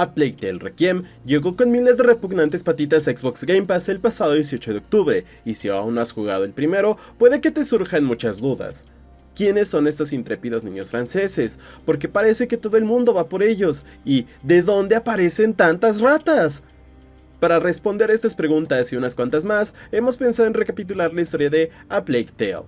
A Plague Tale Requiem llegó con miles de repugnantes patitas Xbox Game Pass el pasado 18 de octubre, y si aún no has jugado el primero, puede que te surjan muchas dudas. ¿Quiénes son estos intrépidos niños franceses? Porque parece que todo el mundo va por ellos, y ¿de dónde aparecen tantas ratas? Para responder a estas preguntas y unas cuantas más, hemos pensado en recapitular la historia de A Plague Tale.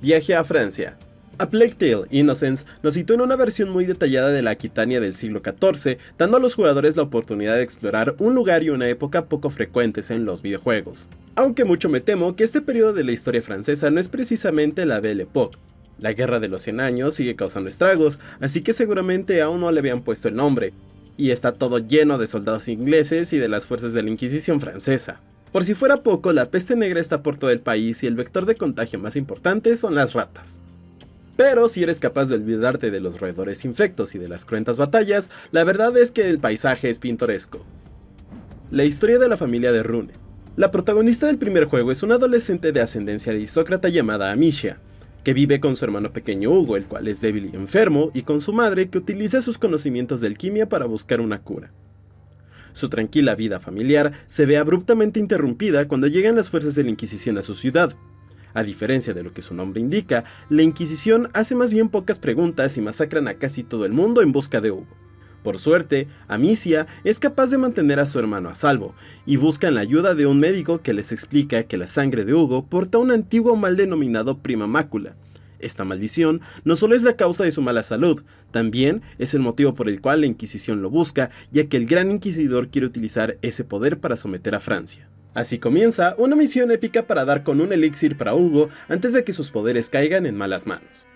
Viaje a Francia, a Plague Tale Innocence nos citó en una versión muy detallada de la Aquitania del siglo XIV, dando a los jugadores la oportunidad de explorar un lugar y una época poco frecuentes en los videojuegos. Aunque mucho me temo que este periodo de la historia francesa no es precisamente la Belle Époque. La Guerra de los 100 Años sigue causando estragos, así que seguramente aún no le habían puesto el nombre, y está todo lleno de soldados ingleses y de las fuerzas de la Inquisición francesa. Por si fuera poco, la peste negra está por todo el país y el vector de contagio más importante son las ratas. Pero si eres capaz de olvidarte de los roedores infectos y de las cruentas batallas, la verdad es que el paisaje es pintoresco. La historia de la familia de Rune. La protagonista del primer juego es una adolescente de ascendencia aristócrata llamada Amicia, que vive con su hermano pequeño Hugo, el cual es débil y enfermo, y con su madre que utiliza sus conocimientos de alquimia para buscar una cura. Su tranquila vida familiar se ve abruptamente interrumpida cuando llegan las fuerzas de la Inquisición a su ciudad, a diferencia de lo que su nombre indica, la Inquisición hace más bien pocas preguntas y masacran a casi todo el mundo en busca de Hugo. Por suerte, Amicia es capaz de mantener a su hermano a salvo, y buscan la ayuda de un médico que les explica que la sangre de Hugo porta un antiguo mal denominado prima mácula. Esta maldición no solo es la causa de su mala salud, también es el motivo por el cual la Inquisición lo busca, ya que el Gran Inquisidor quiere utilizar ese poder para someter a Francia. Así comienza una misión épica para dar con un elixir para Hugo antes de que sus poderes caigan en malas manos.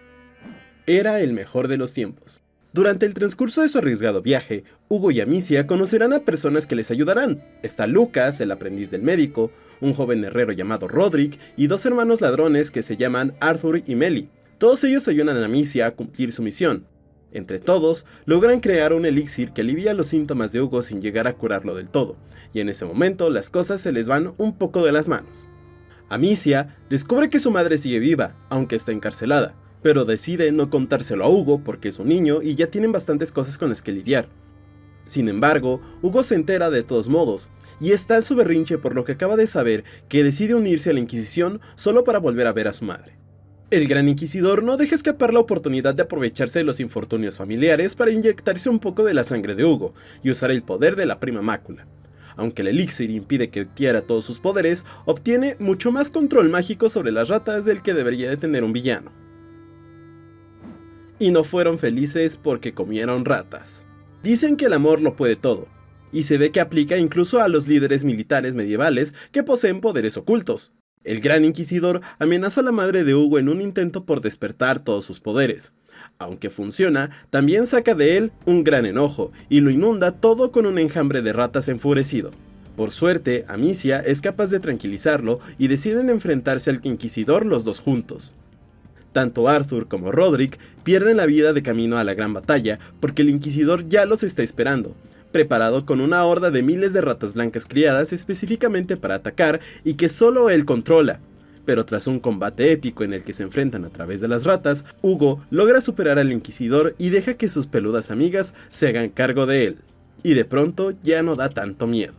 Era el mejor de los tiempos. Durante el transcurso de su arriesgado viaje, Hugo y Amicia conocerán a personas que les ayudarán. Está Lucas, el aprendiz del médico, un joven herrero llamado Roderick y dos hermanos ladrones que se llaman Arthur y Melly. Todos ellos ayudan a Amicia a cumplir su misión. Entre todos, logran crear un elixir que alivia los síntomas de Hugo sin llegar a curarlo del todo, y en ese momento las cosas se les van un poco de las manos. Amicia descubre que su madre sigue viva, aunque está encarcelada, pero decide no contárselo a Hugo porque es un niño y ya tienen bastantes cosas con las que lidiar. Sin embargo, Hugo se entera de todos modos, y está al su berrinche por lo que acaba de saber que decide unirse a la Inquisición solo para volver a ver a su madre. El Gran Inquisidor no deja escapar la oportunidad de aprovecharse de los infortunios familiares para inyectarse un poco de la sangre de Hugo y usar el poder de la prima mácula. Aunque el elixir impide que adquiera todos sus poderes, obtiene mucho más control mágico sobre las ratas del que debería de tener un villano. Y no fueron felices porque comieron ratas. Dicen que el amor lo puede todo, y se ve que aplica incluso a los líderes militares medievales que poseen poderes ocultos, el Gran Inquisidor amenaza a la madre de Hugo en un intento por despertar todos sus poderes. Aunque funciona, también saca de él un gran enojo, y lo inunda todo con un enjambre de ratas enfurecido. Por suerte, Amicia es capaz de tranquilizarlo y deciden enfrentarse al Inquisidor los dos juntos. Tanto Arthur como Roderick pierden la vida de camino a la gran batalla porque el Inquisidor ya los está esperando, preparado con una horda de miles de ratas blancas criadas específicamente para atacar y que solo él controla. Pero tras un combate épico en el que se enfrentan a través de las ratas, Hugo logra superar al Inquisidor y deja que sus peludas amigas se hagan cargo de él. Y de pronto ya no da tanto miedo.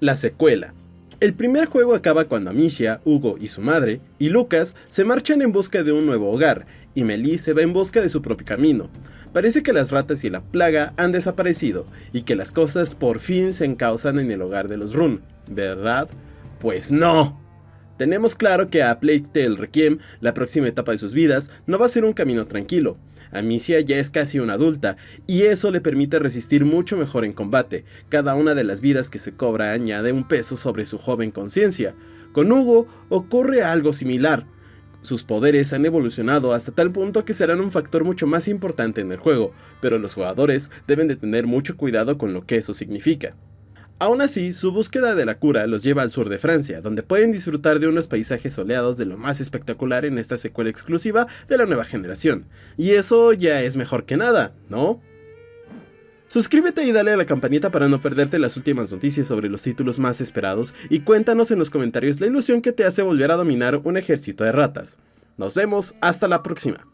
La secuela. El primer juego acaba cuando Amicia, Hugo y su madre, y Lucas se marchan en busca de un nuevo hogar, y Melie se va en busca de su propio camino. Parece que las ratas y la plaga han desaparecido, y que las cosas por fin se encausan en el hogar de los Run, ¿verdad? Pues no. Tenemos claro que a Plague Tale Requiem, la próxima etapa de sus vidas, no va a ser un camino tranquilo, Amicia ya es casi una adulta, y eso le permite resistir mucho mejor en combate. Cada una de las vidas que se cobra añade un peso sobre su joven conciencia. Con Hugo ocurre algo similar. Sus poderes han evolucionado hasta tal punto que serán un factor mucho más importante en el juego, pero los jugadores deben de tener mucho cuidado con lo que eso significa. Aún así, su búsqueda de la cura los lleva al sur de Francia, donde pueden disfrutar de unos paisajes soleados de lo más espectacular en esta secuela exclusiva de la nueva generación. Y eso ya es mejor que nada, ¿no? Suscríbete y dale a la campanita para no perderte las últimas noticias sobre los títulos más esperados y cuéntanos en los comentarios la ilusión que te hace volver a dominar un ejército de ratas. Nos vemos, hasta la próxima.